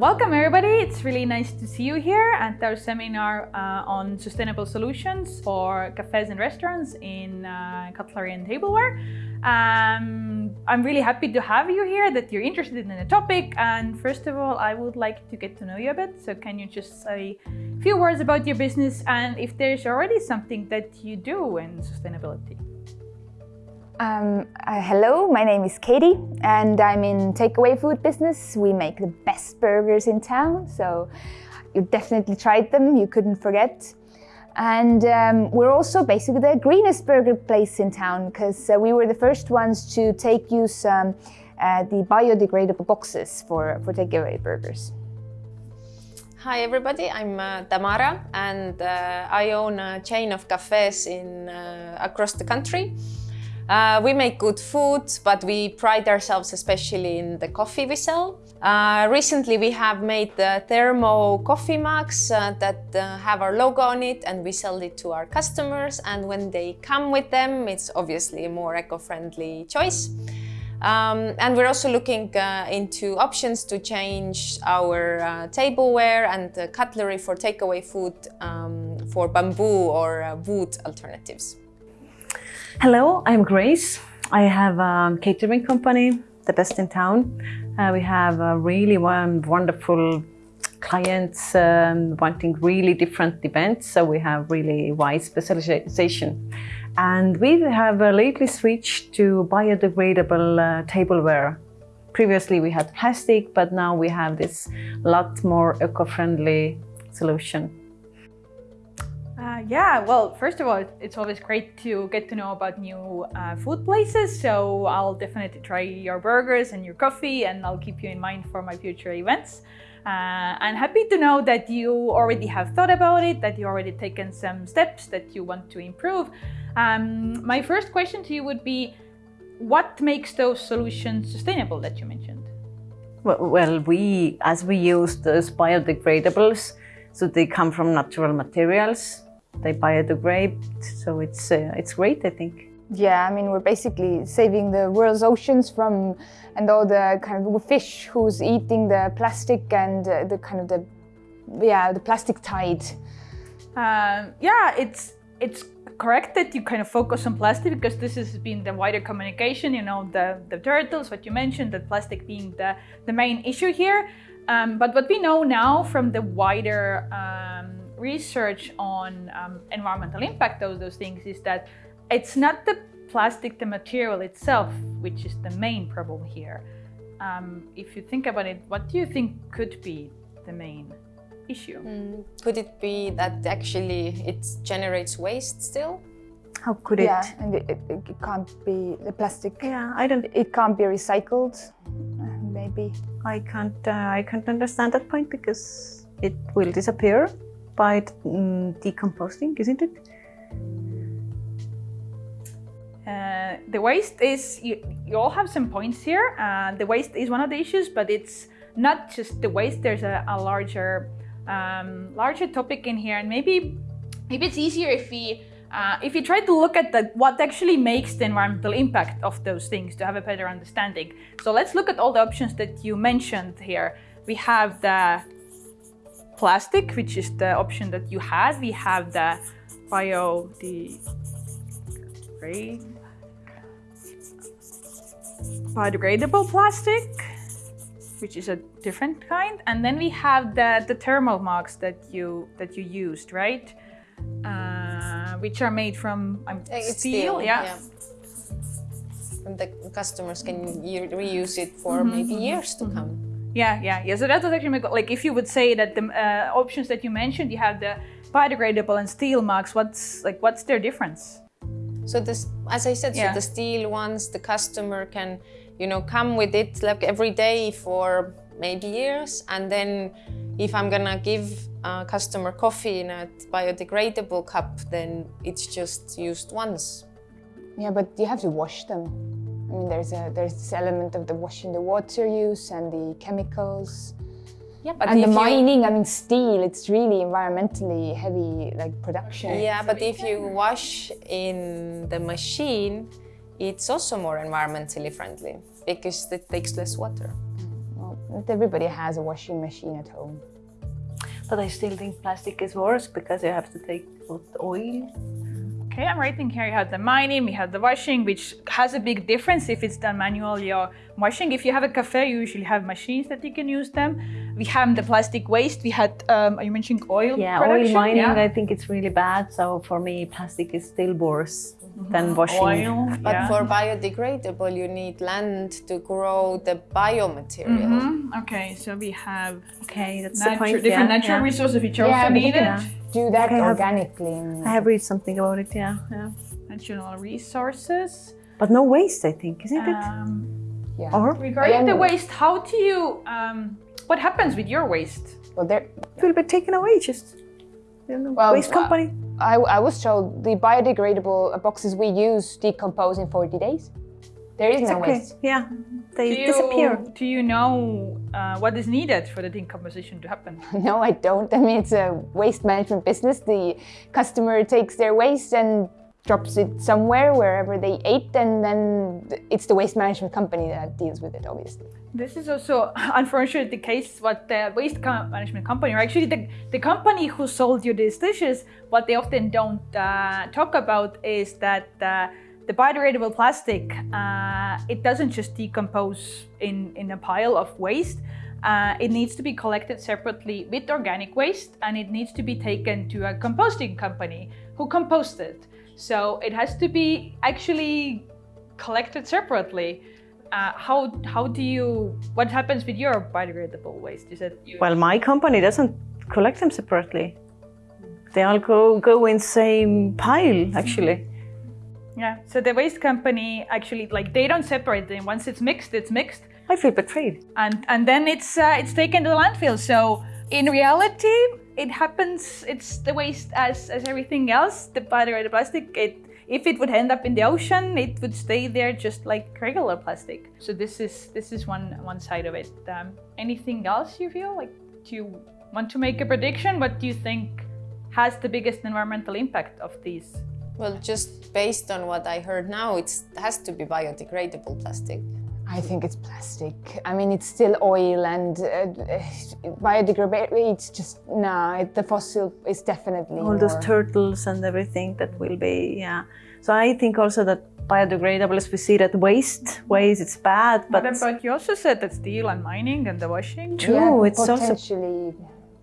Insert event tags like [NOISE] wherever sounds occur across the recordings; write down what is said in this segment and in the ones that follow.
Welcome everybody, it's really nice to see you here at our seminar uh, on sustainable solutions for cafes and restaurants in uh, cutlery and tableware. Um, I'm really happy to have you here, that you're interested in the topic and first of all I would like to get to know you a bit, so can you just say a few words about your business and if there's already something that you do in sustainability? Um, uh, hello, my name is Katie and I'm in takeaway food business. We make the best burgers in town, so you definitely tried them, you couldn't forget. And um, we're also basically the greenest burger place in town because uh, we were the first ones to take use um, uh, the biodegradable boxes for, for takeaway burgers. Hi everybody, I'm uh, Tamara and uh, I own a chain of cafes in, uh, across the country. Uh, we make good food, but we pride ourselves especially in the coffee we sell. Uh, recently we have made the thermo coffee mugs uh, that uh, have our logo on it and we sell it to our customers and when they come with them it's obviously a more eco-friendly choice. Um, and we're also looking uh, into options to change our uh, tableware and cutlery for takeaway food um, for bamboo or wood alternatives. Hello, I'm Grace. I have a catering company, the best in town. Uh, we have a really wonderful clients um, wanting really different events, so we have really wide specialization. And we have uh, lately switched to biodegradable uh, tableware. Previously we had plastic, but now we have this lot more eco-friendly solution. Uh, yeah, well, first of all, it's always great to get to know about new uh, food places. So I'll definitely try your burgers and your coffee and I'll keep you in mind for my future events. Uh, I'm happy to know that you already have thought about it, that you already taken some steps that you want to improve. Um, my first question to you would be, what makes those solutions sustainable that you mentioned? Well, we, as we use those biodegradables, so they come from natural materials, they biodegrade, so it's uh, it's great, I think. Yeah, I mean, we're basically saving the world's oceans from, and all the kind of fish who's eating the plastic and uh, the kind of the, yeah, the plastic tide. Um, yeah, it's it's correct that you kind of focus on plastic because this has been the wider communication, you know, the, the turtles, what you mentioned, that plastic being the, the main issue here. Um, but what we know now from the wider um, research on um, environmental impact of those things is that it's not the plastic, the material itself, which is the main problem here. Um, if you think about it, what do you think could be the main issue? Mm, could it be that actually it generates waste still? How could it? Yeah, and it, it, it, can't be the plastic. Yeah, I don't. It can't be recycled. Maybe. I can't. Uh, I can't understand that point because it will disappear by mm, decomposing, isn't it? Uh, the waste is, you, you, all have some points here. Uh, the waste is one of the issues, but it's not just the waste. There's a, a larger, um, larger topic in here, and maybe, maybe it's easier if we, uh, if you try to look at the, what actually makes the environmental impact of those things to have a better understanding. So let's look at all the options that you mentioned here. We have the plastic, which is the option that you had. We have the bio biodegradable plastic, which is a different kind. And then we have the, the thermal mugs that you that you used, right? Uh, which are made from um, steel, steel, yeah. yeah. And the customers can reuse it for mm -hmm. maybe years to come. Yeah, yeah, yeah. So that was actually my, like if you would say that the uh, options that you mentioned, you have the biodegradable and steel mugs. What's like what's their difference? So this, as I said, yeah. so the steel ones, the customer can, you know, come with it like every day for maybe years, and then if I'm gonna give a customer coffee in a biodegradable cup, then it's just used once. Yeah, but you have to wash them. I mean, there's a there's this element of the washing the water use and the chemicals. Yeah, but and the mining, I mean, steel, it's really environmentally heavy, like production. Yeah, but if you wash in the machine, it's also more environmentally friendly because it takes less water. Mm, well, Not everybody has a washing machine at home. But I still think plastic is worse because you have to take out oil. Okay, I'm writing here you have the mining, we have the washing, which has a big difference if it's done manually or washing. If you have a cafe, you usually have machines that you can use them. We have the plastic waste. We had, um, are you mentioning oil Yeah, production? oil mining, Yeah. I think it's really bad. So for me, plastic is still worse than washing. Oil, But yeah. for biodegradable, you need land to grow the biomaterial. Mhm, Okay, so we have Okay, that's the point. different yeah, natural yeah. resources which are yeah, also but you needed. can do that Okay, I organically. in- I have read something about it. Yeah, yeah. Natural resources. But no waste, I think, isn't it? Um, yeah. Or regarding the waste, how do you, um, what happens with your waste? well, there, it will be taken away. Just you know, Well, waste uh, company. I, I was told the biodegradable boxes we use decompose in 40 days. There is no okay. waste. Yeah, they Do you, disappear. Do you know uh, what is needed for the decomposition to happen? [LAUGHS] No, I don't. I mean, it's a waste management business. The customer takes their waste and drops it somewhere wherever they ate, and then it's the waste management company that deals with it, obviously. This is also [LAUGHS] unfortunately the case. What the waste management company, or actually the, the company who sold you these dishes, what they often don't uh, talk about is that uh, the biodegradable plastic, uh, it doesn't just decompose in, in a pile of waste. Uh, it needs to be collected separately with organic waste and it needs to be taken to a composting company who composts it. So it has to be actually collected separately. Uh, how how do you what happens with your biodegradable waste? You said you, Well, my company doesn't collect them separately. They all go go in same pile, actually. yeah. So the waste company actually like they don't separate them. Once it's mixed, it's mixed, I feel betrayed. and and then it's uh, it's taken to the landfill. So in reality, it happens. It's the waste as as everything else. The biodegradable plastic. It if it would end up in the ocean, it would stay there just like regular plastic. So this is this is one one side of it. Um, anything else you feel like? Do you want to make a prediction? What do you think has the biggest environmental impact of these? Well, just based on what I heard now, it has to be biodegradable plastic. I think it's plastic. I mean, it's still oil and uh, biodegradable. It's just nah. It, the fossil is definitely All those turtles and everything that will be, yeah. So I think also that biodegradable, as we see that waste, waste, it's bad, but But, but you also said that steel and mining and the washing. true, Yeah, it's also potentially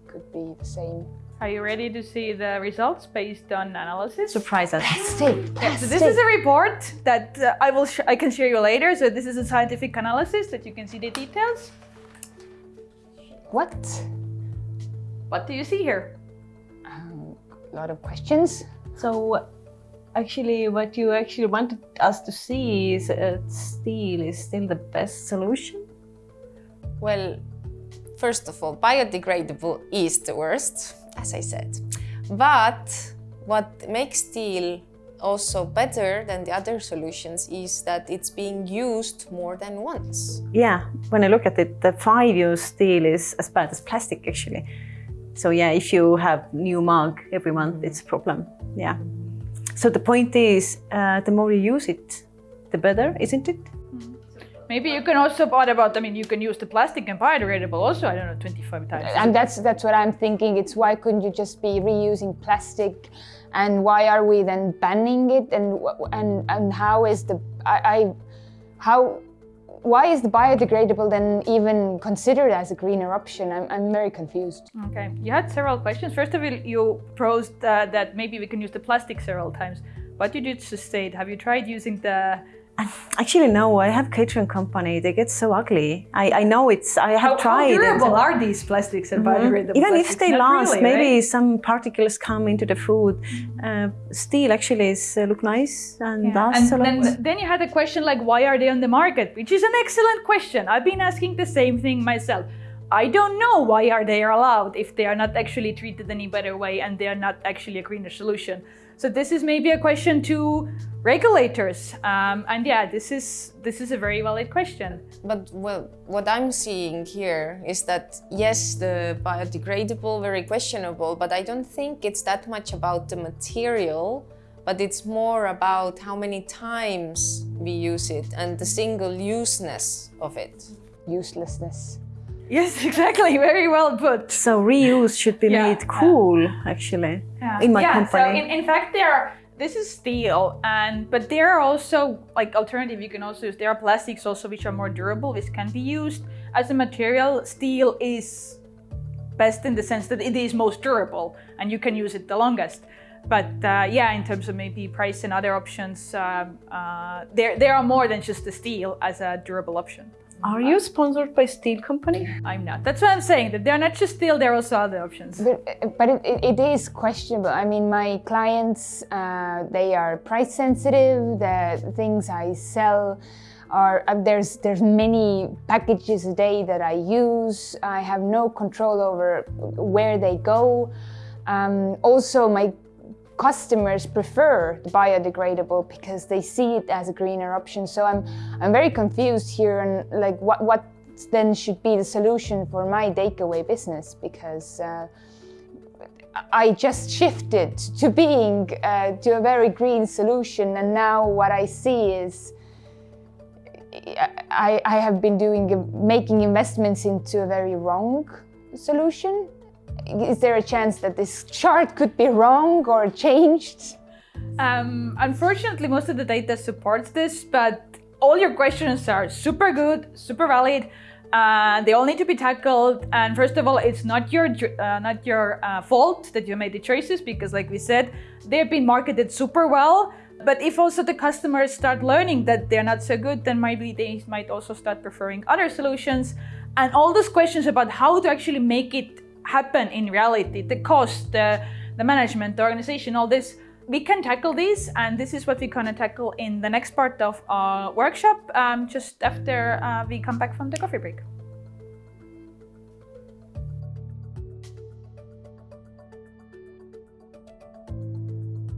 could be the same. Are you ready to see the results based on analysis? surprise us. Stay. So this is a report that uh, I will sh- I can share you later. So this is a scientific analysis that you can see the details. what? What do you see here? Um, a lot of questions. So actually what you actually wanted us to see is uh, steel is still the best solution. Well, first of all, biodegradable is the worst, as I said. But what makes steel also better than the other solutions is that it's being used more than once. Yeah, when I look at it, the five-use steel is as bad as plastic actually. So yeah, if you have new mug every month, it's a problem. Yeah. So the point is, uh, the more you use it, the better, isn't it? Maybe you can also what about I mean you can use the plastic and biodegradable also I don't know 25 times. And that's that's what I'm thinking. It's why couldn't you just be reusing plastic, and why are we then banning it? And and and how is the I, I how why is the biodegradable then even considered as a greener option? I'm, I'm very confused. Okay, you had several questions. First of all, you proposed uh, that maybe we can use the plastic several times. But you did just state, have you tried using the actually, no. I have catering company. They get so ugly. I, I know it's. I have how, how tried. it. durable are these plastics and biodegradable Even if they Not last, really, maybe right? some particles come into the food. Uh, steel actually is uh, look nice and Yeah. lasts a And lot. then, then you had a question like, why are they on the market? Which is an excellent question. I've been asking the same thing myself. I don't know why are they allowed if they are not actually treated any better way and they are not actually a greener solution. So this is maybe a question to regulators. Um, and yeah, this is this is a very valid question. But well, what I'm seeing here is that yes, the biodegradable very questionable, but I don't think it's that much about the material, but it's more about how many times we use it and the single useness of it. Uselessness. Yes, [LAUGHS] exactly. Very well put. So reuse should be Yeah, made yeah. cool, actually, Yeah. in my yeah, company. So in, in fact, there are. This is steel, and but there are also like alternative. You can also use. There are plastics also which are more durable, which can be used as a material. Steel is best in the sense that it is most durable, and you can use it the longest. But uh, yeah, in terms of maybe price and other options, um, uh, there there are more than just the steel as a durable option. Are you sponsored by steel company? I'm not. That's why I'm saying that they're not just steel. There are also other options. But, but it, it, it is questionable. I mean, my clients, uh, they are price sensitive. The things I sell are uh, there's there's many packages a day that I use. I have no control over where they go. Um, also, my customers prefer biodegradable because they see it as a greener option. So I'm I'm very confused here and like what what then should be the solution for my takeaway business because uh, I just shifted to being uh, to a very green solution and now what I see is I, I have been doing making investments into a very wrong solution is there a chance that this chart could be wrong or changed? Um, unfortunately, most of the data supports this, but all your questions are super good, super valid. Uh, they all need to be tackled. And first of all, it's not your uh, not your uh, fault that you made the choices because, like we said, they've been marketed super well. But if also the customers start learning that they're not so good, then maybe they might also start preferring other solutions. And all those questions about how to actually make it happen in reality, the cost, the, the management, the organization, all this, we can tackle these. And this is what we're going to tackle in the next part of our workshop, um, just after uh, we come back from the coffee break.